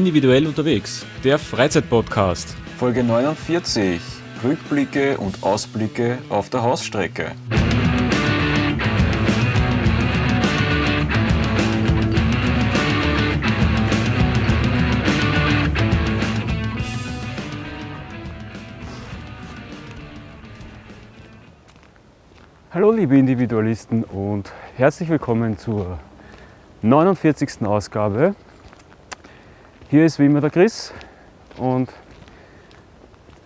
Individuell unterwegs, der Freizeitpodcast. Folge 49. Rückblicke und Ausblicke auf der Hausstrecke. Hallo liebe Individualisten und herzlich willkommen zur 49. Ausgabe. Hier ist wie immer der Chris und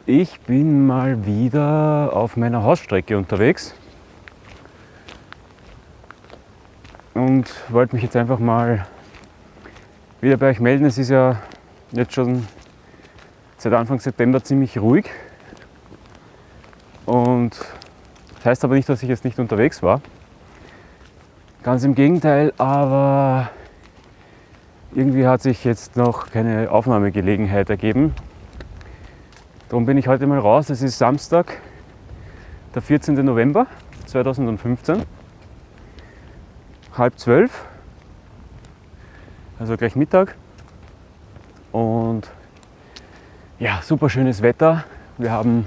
ich bin mal wieder auf meiner Hausstrecke unterwegs und wollte mich jetzt einfach mal wieder bei euch melden. Es ist ja jetzt schon seit Anfang September ziemlich ruhig und das heißt aber nicht, dass ich jetzt nicht unterwegs war. Ganz im Gegenteil, aber irgendwie hat sich jetzt noch keine Aufnahmegelegenheit ergeben. Darum bin ich heute mal raus. Es ist Samstag, der 14. November 2015, halb zwölf, also gleich Mittag. Und ja, super schönes Wetter. Wir haben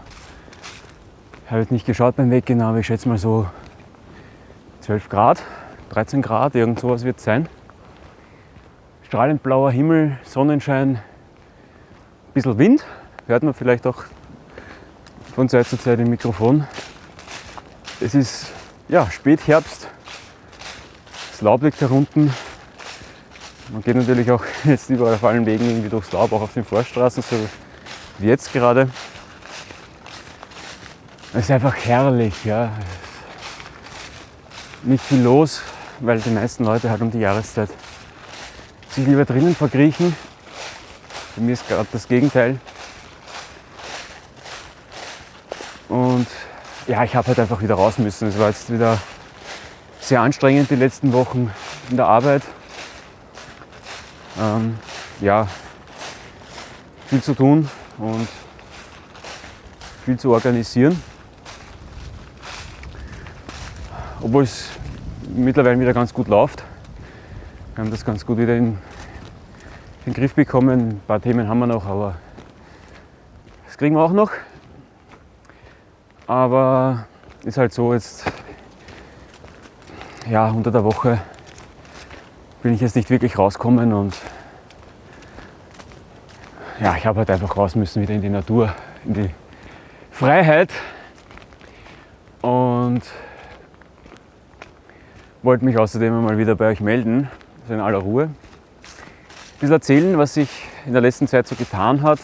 ich habe jetzt nicht geschaut beim Weggehen, aber ich schätze mal so 12 Grad, 13 Grad, irgend sowas wird es sein. Strahlend blauer Himmel, Sonnenschein, ein bisschen Wind, hört man vielleicht auch von Zeit zu Zeit im Mikrofon. Es ist ja, Spätherbst, das Laub liegt herunten. Man geht natürlich auch jetzt überall auf allen Wegen irgendwie durchs Laub, auch auf den Vorstraßen, so wie jetzt gerade. Es ist einfach herrlich, ja. Nicht viel los, weil die meisten Leute halt um die Jahreszeit sich lieber drinnen verkriechen. Bei mir ist gerade das Gegenteil. Und ja, ich habe halt einfach wieder raus müssen. Es war jetzt wieder sehr anstrengend die letzten Wochen in der Arbeit. Ähm, ja, viel zu tun und viel zu organisieren. obwohl es mittlerweile wieder ganz gut läuft. Wir haben das ganz gut wieder in den Griff bekommen. Ein paar Themen haben wir noch, aber das kriegen wir auch noch. Aber ist halt so, jetzt ja, unter der Woche bin ich jetzt nicht wirklich rauskommen und ja, ich habe halt einfach raus müssen wieder in die Natur, in die Freiheit. Und wollte mich außerdem mal wieder bei euch melden, also in aller Ruhe. Ein bisschen erzählen, was sich in der letzten Zeit so getan hat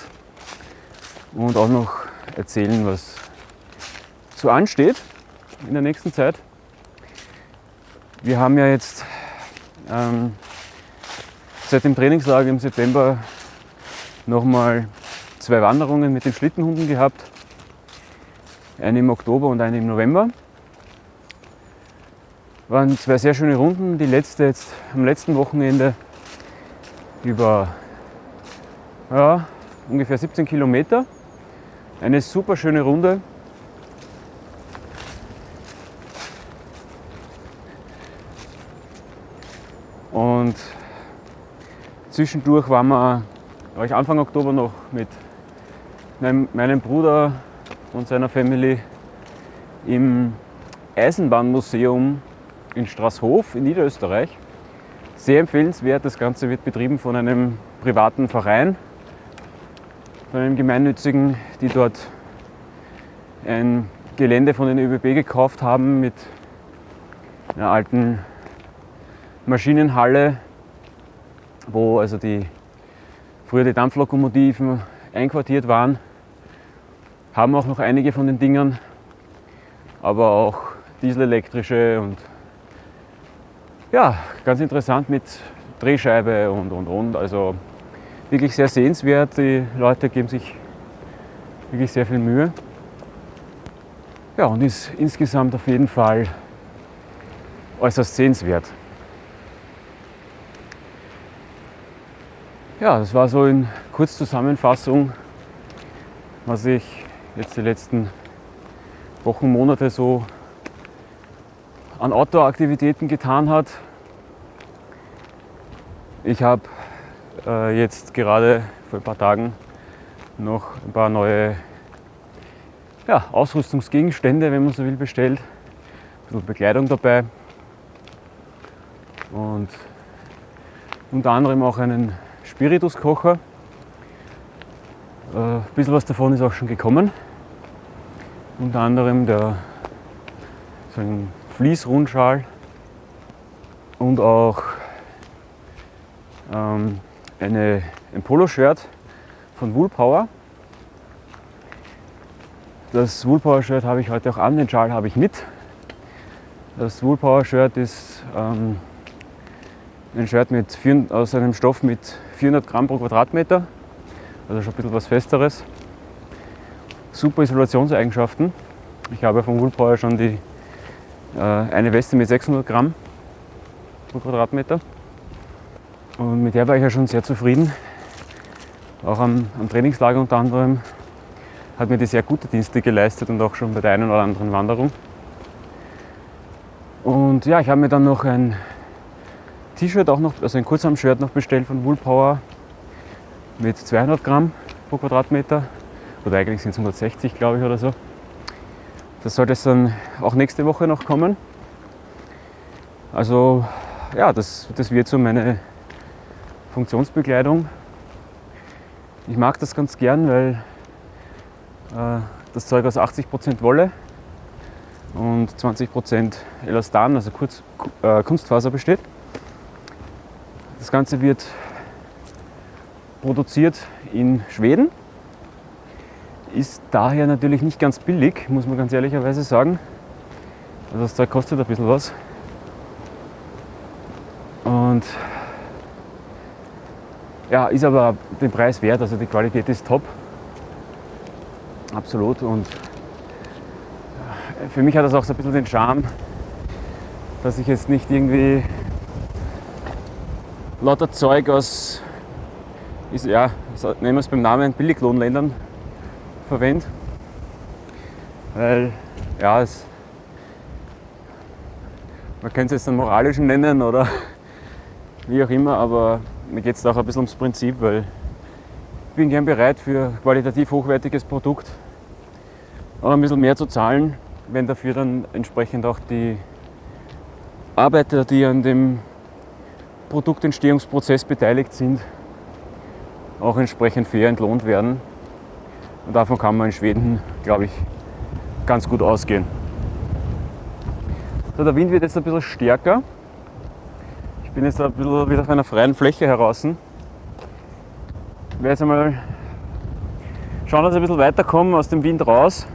und auch noch erzählen, was so ansteht in der nächsten Zeit. Wir haben ja jetzt ähm, seit dem Trainingslager im September nochmal zwei Wanderungen mit den Schlittenhunden gehabt. Eine im Oktober und eine im November. Waren zwei sehr schöne Runden. Die letzte jetzt am letzten Wochenende über ja, ungefähr 17 Kilometer. Eine super schöne Runde. Und zwischendurch waren wir, war ich Anfang Oktober noch mit meinem, Bruder und seiner Family im Eisenbahnmuseum in Straßhof in Niederösterreich. Sehr empfehlenswert. Das Ganze wird betrieben von einem privaten Verein, von einem gemeinnützigen, die dort ein Gelände von den ÖBB gekauft haben mit einer alten Maschinenhalle, wo also die früher die Dampflokomotiven einquartiert waren. Haben auch noch einige von den Dingern, aber auch dieselelektrische und ja, ganz interessant mit Drehscheibe und und und. Also wirklich sehr sehenswert. Die Leute geben sich wirklich sehr viel Mühe. Ja, und ist insgesamt auf jeden Fall äußerst sehenswert. Ja, das war so in Kurzzusammenfassung, was ich jetzt die letzten Wochen, Monate so an Outdoor-Aktivitäten getan hat. Ich habe äh, jetzt gerade vor ein paar Tagen noch ein paar neue ja, Ausrüstungsgegenstände, wenn man so will, bestellt. Ein bisschen Bekleidung dabei. Und unter anderem auch einen Spirituskocher. Äh, ein bisschen was davon ist auch schon gekommen. Unter anderem der, so ein Fließrundschal und auch ähm, eine, ein Poloshirt von Woolpower. Das Woolpower-Shirt habe ich heute auch an, den Schal habe ich mit. Das Woolpower-Shirt ist ähm, ein Shirt mit aus einem Stoff mit 400 Gramm pro Quadratmeter, also schon ein bisschen was Festeres. Super Isolationseigenschaften. Ich habe von Woolpower schon die, eine Weste mit 600 Gramm pro Quadratmeter. Und mit der war ich ja schon sehr zufrieden. Auch am, am Trainingslager unter anderem hat mir die sehr gute Dienste geleistet und auch schon bei der einen oder anderen Wanderung. Und ja, ich habe mir dann noch ein T-Shirt auch noch, also ein Kurzarm-Shirt noch bestellt von Woolpower mit 200 Gramm pro Quadratmeter. Oder eigentlich sind es 160, glaube ich, oder so. Das sollte es dann auch nächste Woche noch kommen. Also ja, das, das wird so meine Funktionsbekleidung. Ich mag das ganz gern, weil äh, das Zeug aus 80% Wolle und 20% Elastan, also Kurz, äh, Kunstfaser besteht. Das Ganze wird produziert in Schweden, ist daher natürlich nicht ganz billig, muss man ganz ehrlicherweise sagen. Also das Zeug kostet ein bisschen was. Und ja, ist aber den Preis wert, also die Qualität ist top. Absolut. Und für mich hat das auch so ein bisschen den Charme, dass ich jetzt nicht irgendwie lauter Zeug aus, ist, ja, nehmen wir es beim Namen, Billiglohnländern verwende. Weil, ja, es, man könnte es jetzt einen moralischen nennen oder wie auch immer, aber mir geht es auch ein bisschen ums Prinzip, weil ich bin gern bereit für qualitativ hochwertiges Produkt auch ein bisschen mehr zu zahlen, wenn dafür dann entsprechend auch die Arbeiter, die an dem Produktentstehungsprozess beteiligt sind, auch entsprechend fair entlohnt werden. Und davon kann man in Schweden, glaube ich, ganz gut ausgehen. So, der Wind wird jetzt ein bisschen stärker. Ich bin jetzt ein bisschen wieder auf einer freien Fläche heraus. Ich werde jetzt einmal schauen, dass ich ein bisschen weiterkomme aus dem Wind raus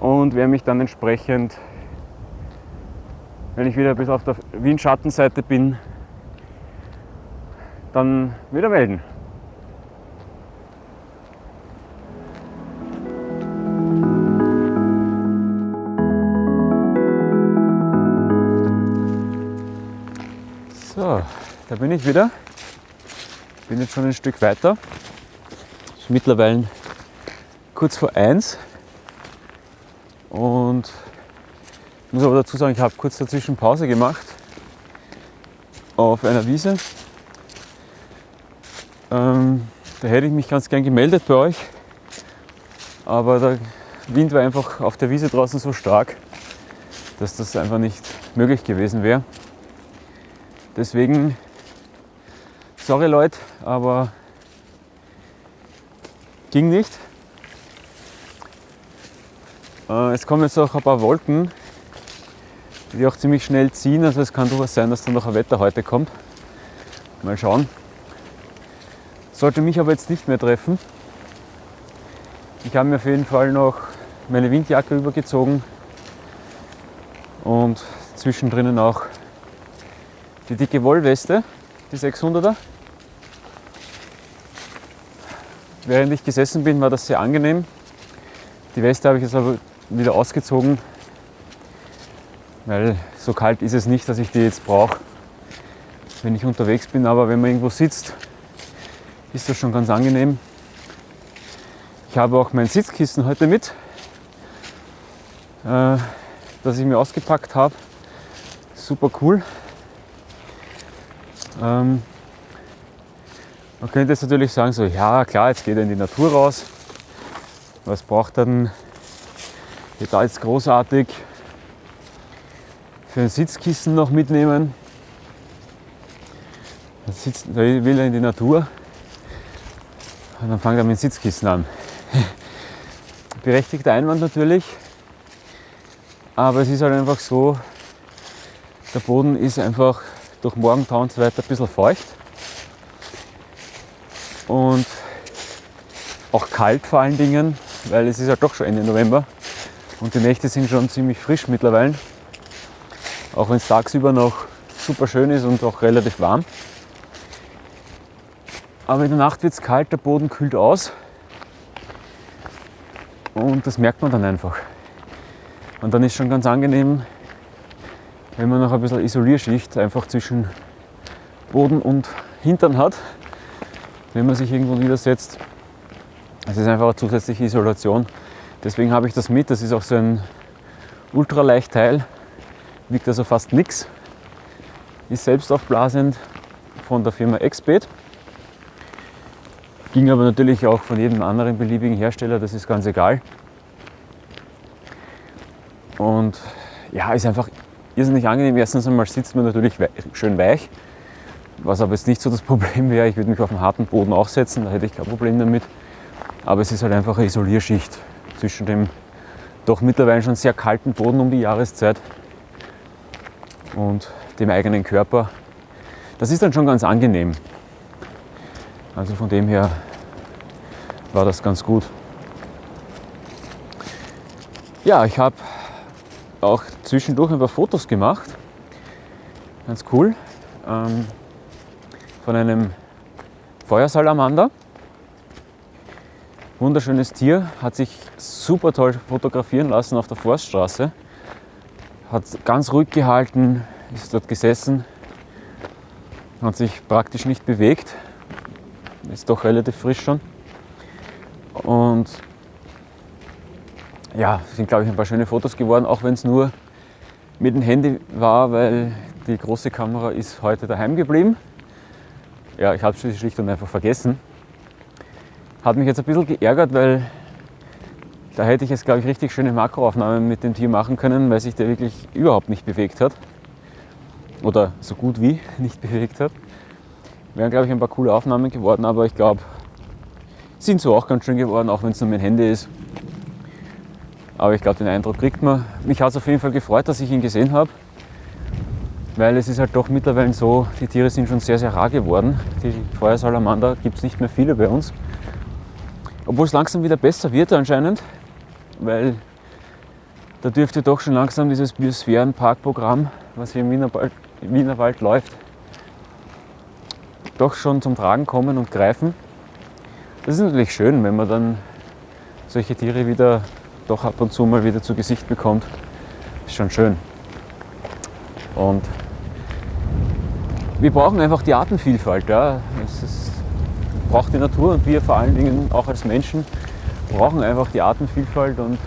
und werde mich dann entsprechend, wenn ich wieder bis auf der Windschattenseite bin, dann wieder melden. Da bin ich wieder. Bin jetzt schon ein Stück weiter. Ist mittlerweile kurz vor eins. Und ich muss aber dazu sagen, ich habe kurz dazwischen Pause gemacht auf einer Wiese. Ähm, da hätte ich mich ganz gern gemeldet bei euch, aber der Wind war einfach auf der Wiese draußen so stark, dass das einfach nicht möglich gewesen wäre. Deswegen, sorry Leute, aber ging nicht. Äh, es kommen jetzt auch ein paar Wolken, die auch ziemlich schnell ziehen. Also es kann durchaus sein, dass dann noch ein Wetter heute kommt. Mal schauen. Sollte mich aber jetzt nicht mehr treffen. Ich habe mir auf jeden Fall noch meine Windjacke übergezogen und zwischendrin auch die dicke Wollweste, die 600er. Während ich gesessen bin, war das sehr angenehm. Die Weste habe ich jetzt aber wieder ausgezogen, weil so kalt ist es nicht, dass ich die jetzt brauche, wenn ich unterwegs bin. Aber wenn man irgendwo sitzt, ist das schon ganz angenehm. Ich habe auch mein Sitzkissen heute mit, äh, das ich mir ausgepackt habe. Super cool. Ähm, Man könnte jetzt natürlich sagen, so, ja klar, jetzt geht er in die Natur raus. Was braucht er denn hier da jetzt großartig für ein Sitzkissen noch mitnehmen? Da, sitzt, da will er in die Natur und dann fängt er mit dem Sitzkissen an. Berechtigter Einwand natürlich, aber es ist halt einfach so, der Boden ist einfach durch Morgentau und so weiter ein bisschen feucht und auch kalt vor allen Dingen, weil es ist ja doch schon Ende November und die Nächte sind schon ziemlich frisch mittlerweile, auch wenn es tagsüber noch super schön ist und auch relativ warm. Aber in der Nacht wird es kalt, der Boden kühlt aus. Und das merkt man dann einfach. Und dann ist schon ganz angenehm, wenn man noch ein bisschen Isolierschicht einfach zwischen Boden und Hintern hat, wenn man sich irgendwo niedersetzt. Es ist einfach eine zusätzliche Isolation. Deswegen habe ich das mit. Das ist auch so ein Ultraleichtteil, wiegt also fast nichts. Ist selbst aufblasend von der Firma Exped. Ging aber natürlich auch von jedem anderen beliebigen Hersteller, das ist ganz egal. Und ja, ist einfach irrsinnig angenehm. Erstens einmal sitzt man natürlich schön weich, was aber jetzt nicht so das Problem wäre. Ich würde mich auf einen harten Boden auch setzen, da hätte ich kein Problem damit. Aber es ist halt einfach eine Isolierschicht zwischen dem doch mittlerweile schon sehr kalten Boden um die Jahreszeit und dem eigenen Körper. Das ist dann schon ganz angenehm. Also von dem her war das ganz gut. Ja, ich habe auch zwischendurch ein paar Fotos gemacht. Ganz cool. Ähm, von einem Feuersalamander. Wunderschönes Tier, hat sich super toll fotografieren lassen auf der Forststraße. Hat ganz ruhig gehalten, ist dort gesessen, hat sich praktisch nicht bewegt. Ist doch relativ frisch schon. Und ja, sind glaube ich ein paar schöne Fotos geworden, auch wenn es nur mit dem Handy war, weil die große Kamera ist heute daheim geblieben. Ja, ich habe es schlicht und einfach vergessen. Hat mich jetzt ein bisschen geärgert, weil da hätte ich jetzt, glaube ich, richtig schöne Makroaufnahmen mit dem Tier machen können, weil sich der wirklich überhaupt nicht bewegt hat. Oder so gut wie nicht bewegt hat. Wären, glaube ich, ein paar coole Aufnahmen geworden, aber ich glaube, sind so auch ganz schön geworden, auch wenn es nur mein Handy ist. Aber ich glaube, den Eindruck kriegt man. Mich hat es auf jeden Fall gefreut, dass ich ihn gesehen habe. Weil es ist halt doch mittlerweile so, die Tiere sind schon sehr, sehr rar geworden. Die Feuersalamander gibt es nicht mehr viele bei uns. Obwohl es langsam wieder besser wird anscheinend. Weil da dürfte doch schon langsam dieses Biosphärenparkprogramm, was hier im Wienerwald, im Wienerwald läuft, doch schon zum Tragen kommen und greifen. Das ist natürlich schön, wenn man dann solche Tiere wieder doch ab und zu mal wieder zu Gesicht bekommt. Ist schon schön. Und wir brauchen einfach die Artenvielfalt. Ja. Es braucht die Natur und wir vor allen Dingen auch als Menschen brauchen einfach die Artenvielfalt und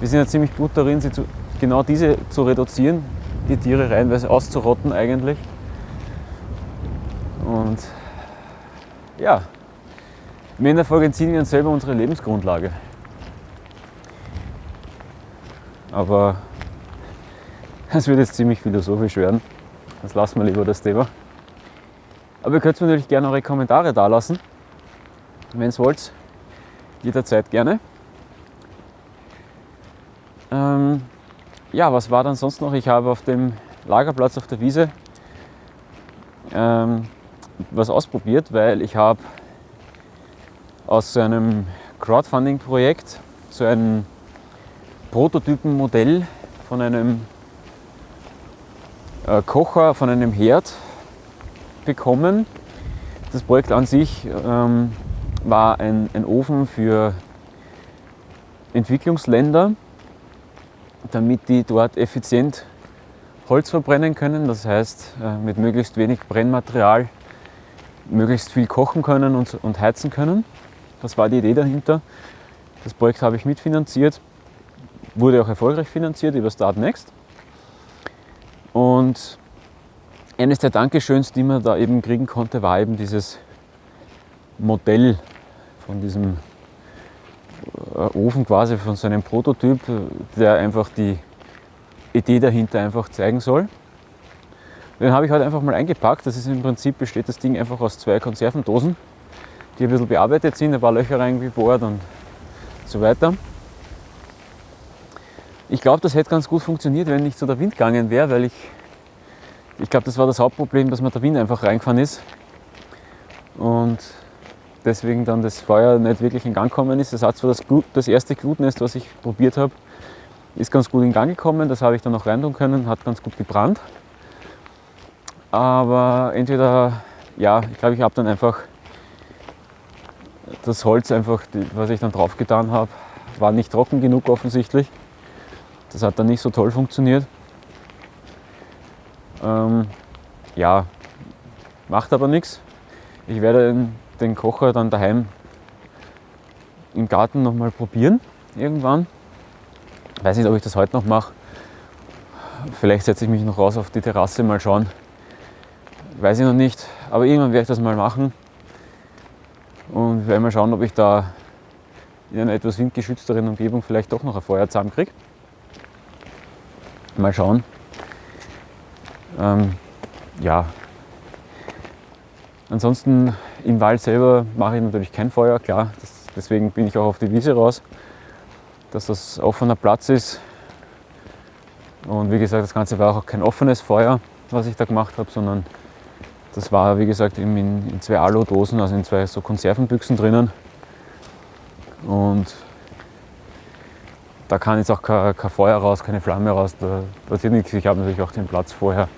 wir sind ja ziemlich gut darin, sie zu, genau diese zu reduzieren, die Tiere reinweise auszurotten eigentlich. Und ja, im Endeffekt entziehen wir uns selber unsere Lebensgrundlage. Aber es wird jetzt ziemlich philosophisch werden. Das lassen wir lieber das Thema. Aber ihr könnt mir natürlich gerne eure Kommentare da lassen. Wenn ihr es wollt, jederzeit gerne. Ähm, ja, was war dann sonst noch? Ich habe auf dem Lagerplatz auf der Wiese ähm, was ausprobiert, weil ich habe aus so einem Crowdfunding-Projekt so ein Prototypenmodell von einem äh, Kocher, von einem Herd bekommen. Das Projekt an sich ähm, war ein, ein Ofen für Entwicklungsländer, damit die dort effizient Holz verbrennen können, das heißt äh, mit möglichst wenig Brennmaterial möglichst viel kochen können und, und heizen können. Das war die Idee dahinter. Das Projekt habe ich mitfinanziert, wurde auch erfolgreich finanziert über Start Next. Und eines der Dankeschöns, die man da eben kriegen konnte, war eben dieses Modell von diesem äh, Ofen quasi, von so einem Prototyp, der einfach die Idee dahinter einfach zeigen soll. Den habe ich halt einfach mal eingepackt. Das ist im Prinzip besteht das Ding einfach aus zwei Konservendosen, die ein bisschen bearbeitet sind, ein paar Löcher reingebohrt und so weiter. Ich glaube, das hätte ganz gut funktioniert, wenn nicht so der Wind gegangen wäre, weil ich, ich glaube, das war das Hauptproblem, dass mir der Wind einfach reingefahren ist und deswegen dann das Feuer nicht wirklich in Gang gekommen ist. Das hat zwar das, Glut, das erste Glutnest, was ich probiert habe, ist ganz gut in Gang gekommen. Das habe ich dann noch rein tun können, hat ganz gut gebrannt. Aber entweder, ja, ich glaube, ich habe dann einfach das Holz einfach, was ich dann drauf getan habe, war nicht trocken genug offensichtlich. Das hat dann nicht so toll funktioniert. Ähm, ja, macht aber nichts. Ich werde den Kocher dann daheim im Garten nochmal probieren, irgendwann. Weiß nicht, ob ich das heute noch mache. Vielleicht setze ich mich noch raus auf die Terrasse, mal schauen. Weiß ich noch nicht, aber irgendwann werde ich das mal machen. Und werde mal schauen, ob ich da in einer etwas windgeschützteren Umgebung vielleicht doch noch ein Feuer zusammenkriege. Mal schauen. Ähm, ja. Ansonsten im Wald selber mache ich natürlich kein Feuer, klar. Das, deswegen bin ich auch auf die Wiese raus, dass das offener Platz ist. Und wie gesagt, das Ganze war auch kein offenes Feuer, was ich da gemacht habe, sondern das war, wie gesagt, in, in zwei Alu-Dosen, also in zwei so Konservenbüchsen drinnen. Und da kann jetzt auch kein, kein, Feuer raus, keine Flamme raus, da passiert nichts. Ich habe natürlich auch den Platz vorher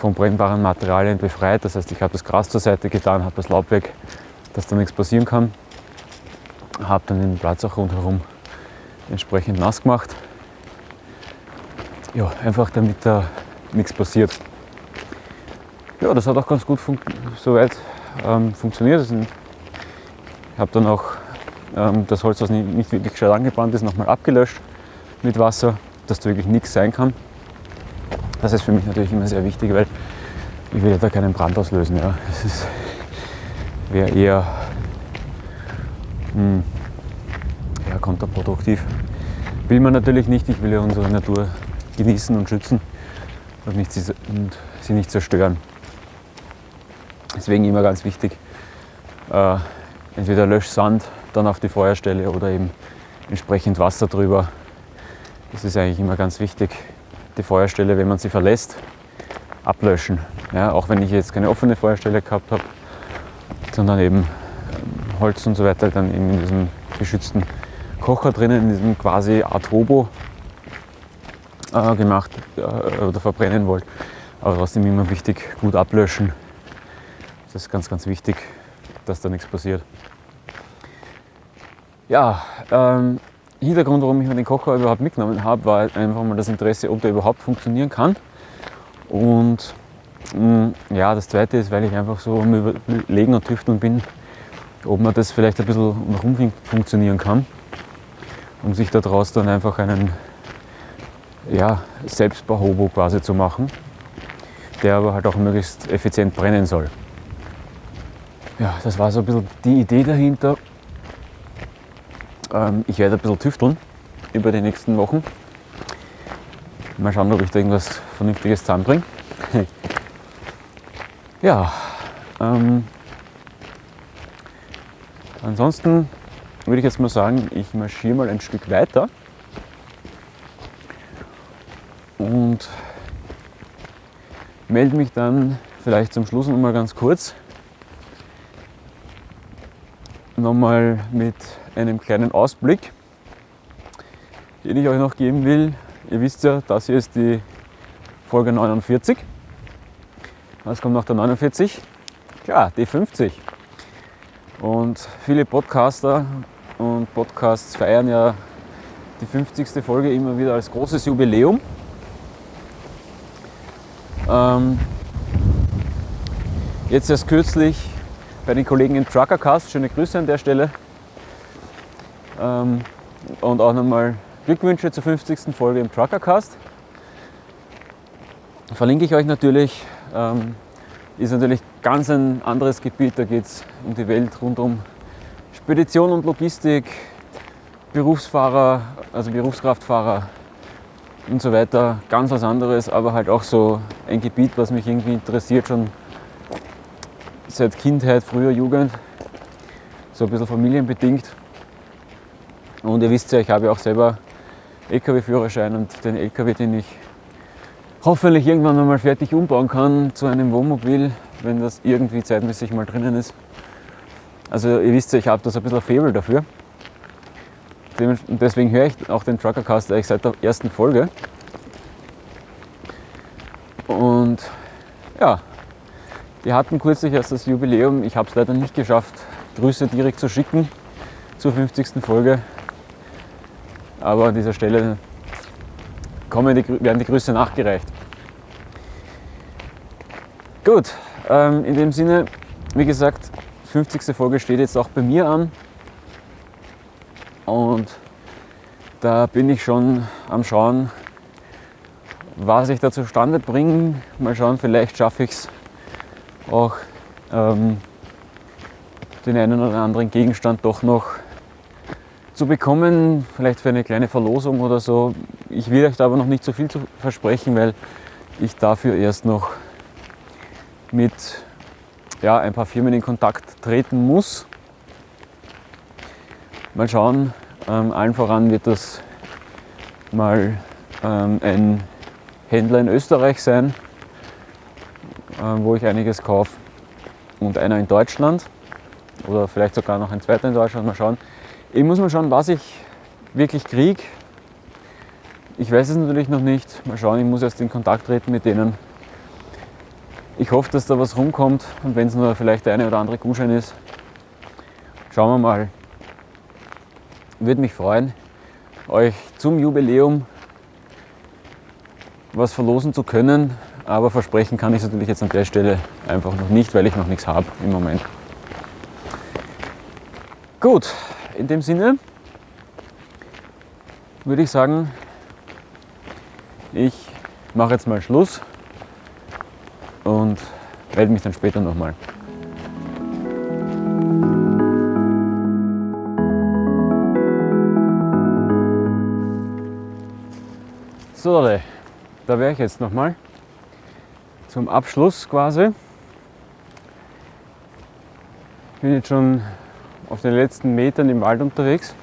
von brennbaren Materialien befreit. Das heißt, ich habe das Gras zur Seite getan, habe das Laub weg, dass da nichts passieren kann. Habe dann den Platz auch rundherum entsprechend nass gemacht. Ja, einfach damit da nichts passiert. Ja, das hat auch ganz gut fun soweit ähm, funktioniert. Ich habe dann auch ähm, das Holz, was nicht, nicht wirklich gescheit angebrannt ist, nochmal abgelöscht mit Wasser, dass da wirklich nichts sein kann. Das ist für mich natürlich immer sehr wichtig, weil ich will ja da keinen Brand auslösen. Ja. Das wäre eher hm, ja, kontraproduktiv. Will man natürlich nicht. Ich will ja unsere Natur genießen und schützen und, nicht, und sie nicht zerstören. Deswegen immer ganz wichtig, äh, entweder Löschsand dann auf die Feuerstelle oder eben entsprechend Wasser drüber. Das ist eigentlich immer ganz wichtig. Die Feuerstelle, wenn man sie verlässt, ablöschen. Ja, auch wenn ich jetzt keine offene Feuerstelle gehabt habe, sondern eben Holz und so weiter dann eben in diesem geschützten Kocher drinnen, in diesem quasi Art Hobo äh, gemacht äh, oder verbrennen wollt. Aber trotzdem immer wichtig, gut ablöschen, das ist ganz, ganz wichtig, dass da nichts passiert. Ja, ähm, Hintergrund, warum ich mir den Kocher überhaupt mitgenommen habe, war einfach mal das Interesse, ob der überhaupt funktionieren kann. Und mh, mm, ja, das zweite ist, weil ich einfach so am Überlegen und Tüfteln bin, ob man das vielleicht ein bisschen nach unten funktionieren kann, um sich daraus dann einfach einen ja, Selbstbau-Hobo quasi zu machen, der aber halt auch möglichst effizient brennen soll ja, das war so ein bisschen die Idee dahinter. Ähm, ich werde ein bisschen tüfteln über die nächsten Wochen. Mal schauen, ob ich da irgendwas Vernünftiges zusammenbringe. ja, ähm, ansonsten würde ich jetzt mal sagen, ich marschiere mal ein Stück weiter und melde mich dann vielleicht zum Schluss noch mal ganz kurz nochmal mit einem kleinen Ausblick, den ich euch noch geben will. Ihr wisst ja, das hier ist die Folge 49. Was kommt nach der 49? Klar, die 50. Und viele Podcaster und Podcasts feiern ja die 50. Folge immer wieder als großes Jubiläum. Ähm, jetzt erst kürzlich bei den Kollegen im Truckercast. Schöne Grüße an der Stelle. Ähm, und auch nochmal Glückwünsche zur 50. Folge im Truckercast. Verlinke ich euch natürlich ähm, ist natürlich ganz ein anderes Gebiet. Da geht es um die Welt rund um Spedition und Logistik, Berufsfahrer, also Berufskraftfahrer und so weiter. Ganz was anderes, aber halt auch so ein Gebiet, was mich irgendwie interessiert, schon seit Kindheit, früher Jugend, so ein bisschen familienbedingt. Und ihr wisst ja, ich habe ja auch selber LKW-Führerschein und den LKW, den ich hoffentlich irgendwann einmal fertig umbauen kann zu einem Wohnmobil, wenn das irgendwie zeitmäßig mal drinnen ist. Also ihr wisst ja, ich habe da so ein bisschen ein Faible dafür. Und deswegen höre ich auch den Truckercast eigentlich seit der ersten Folge. Und ja, wir hatten kürzlich erst das Jubiläum. Ich habe es leider nicht geschafft, Grüße direkt zu schicken zur 50. Folge. Aber an dieser Stelle kommen die, werden die Grüße nachgereicht. Gut, ähm, in dem Sinne, wie gesagt, 50. Folge steht jetzt auch bei mir an. Und da bin ich schon am Schauen, was ich da zustande bringe. Mal schauen, vielleicht schaffe ich es auch ähm, den einen oder anderen Gegenstand doch noch zu bekommen, vielleicht für eine kleine Verlosung oder so. Ich will euch da aber noch nicht so viel zu versprechen, weil ich dafür erst noch mit ja, ein paar Firmen in Kontakt treten muss. Mal schauen, ähm, allen voran wird das mal ähm, ein Händler in Österreich sein, äh, wo ich einiges kaufe und einer in Deutschland oder vielleicht sogar noch ein zweiter in Deutschland. Mal schauen. Ich muss mal schauen, was ich wirklich kriege. Ich weiß es natürlich noch nicht. Mal schauen, ich muss erst in Kontakt treten mit denen. Ich hoffe, dass da was rumkommt und wenn es nur vielleicht der eine oder andere Gutschein ist, schauen wir mal. Würde mich freuen, euch zum Jubiläum was verlosen zu können, aber versprechen kann ich es natürlich jetzt an der Stelle einfach noch nicht, weil ich noch nichts habe im Moment. Gut, in dem Sinne würde ich sagen, ich mache jetzt mal Schluss und melde mich dann später nochmal. So, da wäre ich jetzt nochmal zum Abschluss quasi. Ich bin jetzt schon auf den letzten Metern im Wald unterwegs.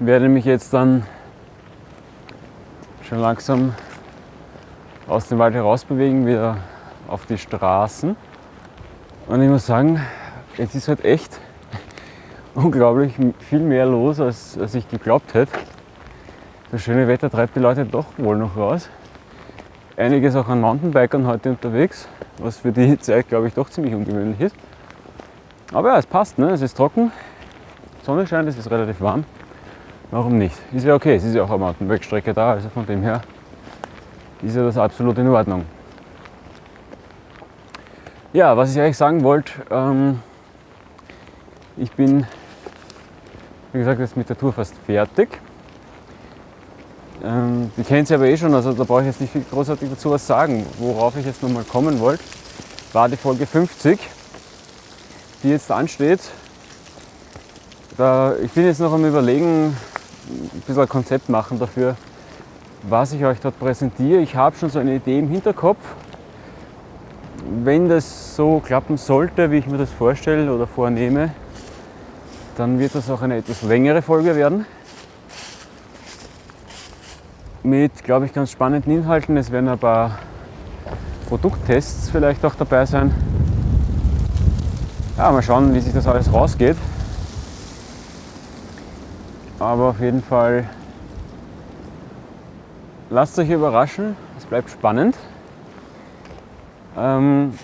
Werde mich jetzt dann schon langsam aus dem Wald heraus bewegen, wieder auf die Straßen. Und ich muss sagen, jetzt ist halt echt unglaublich viel mehr los, als, als ich geglaubt hätte. Das schöne Wetter treibt die Leute doch wohl noch raus. Einiges auch an Mountainbikern heute unterwegs, was für die Zeit, glaube ich, doch ziemlich ungewöhnlich ist. Aber ja, es passt, ne? es ist trocken, Sonne scheint, es ist relativ warm. Warum nicht? Ist ja okay, es ist ja auch eine Mountainbike-Strecke da, also von dem her ist ja das absolut in Ordnung. Ja, was ich eigentlich sagen wollte, ähm, ich bin, wie gesagt, jetzt mit der Tour fast fertig. Ähm, die kennt sie aber eh schon, also da brauche ich jetzt nicht viel großartig dazu was sagen. Worauf ich jetzt nochmal kommen wollte, war die Folge 50 die jetzt ansteht. Da, ich bin jetzt noch am Überlegen, ein bisschen ein Konzept machen dafür, was ich euch dort präsentiere. Ich habe schon so eine Idee im Hinterkopf. Wenn das so klappen sollte, wie ich mir das vorstelle oder vornehme, dann wird das auch eine etwas längere Folge werden. Mit, glaube ich, ganz spannenden Inhalten. Es werden ein paar Produkttests vielleicht auch dabei sein. Ja, mal schauen, wie sich das alles rausgeht. Aber auf jeden Fall lasst euch überraschen, es bleibt spannend. Ähm,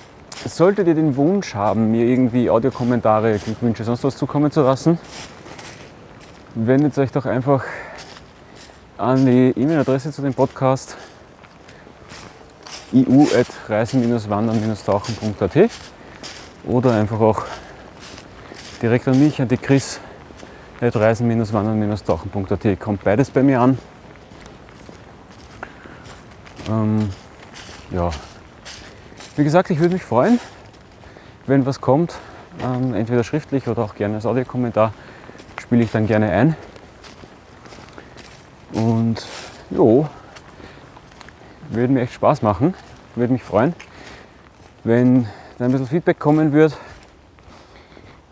solltet ihr den Wunsch haben, mir irgendwie Audiokommentare, Glückwünsche, sonst was zukommen zu lassen, wendet euch doch einfach an die E-Mail-Adresse zu dem Podcast iu.reisen-wandern-tauchen.at oder einfach auch direkt an mich, an die Chris reisen-wandern-tauchen.at. Kommt beides bei mir an. Ähm, ja, Wie gesagt, ich würde mich freuen, wenn was kommt, ähm, entweder schriftlich oder auch gerne als Audiokommentar, spiele ich dann gerne ein. Und jo, würde mir echt Spaß machen, würde mich freuen, wenn da ein bisschen Feedback kommen wird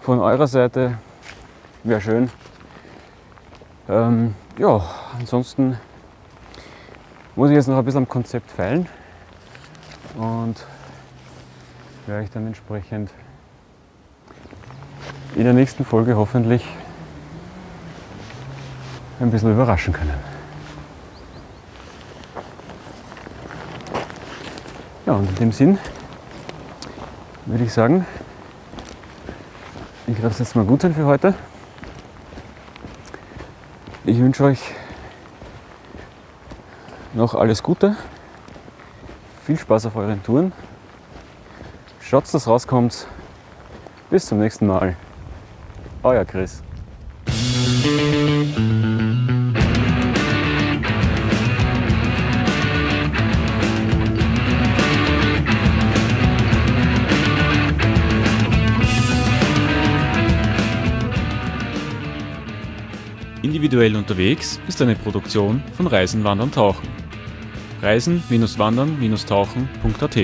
von eurer Seite, wäre schön. Ähm, ja, ansonsten muss ich jetzt noch ein bisschen am Konzept feilen und werde ich dann entsprechend in der nächsten Folge hoffentlich ein bisschen überraschen können. Ja, und in dem Sinn würde ich sagen, ich lasse es mal gut sein für heute. Ich wünsche euch noch alles Gute, viel Spaß auf euren Touren. Schaut, dass rauskommt. Bis zum nächsten Mal. Euer Chris. Individuell unterwegs ist eine Produktion von Reisen, Wandern, Tauchen. Reisen-wandern-tauchen.at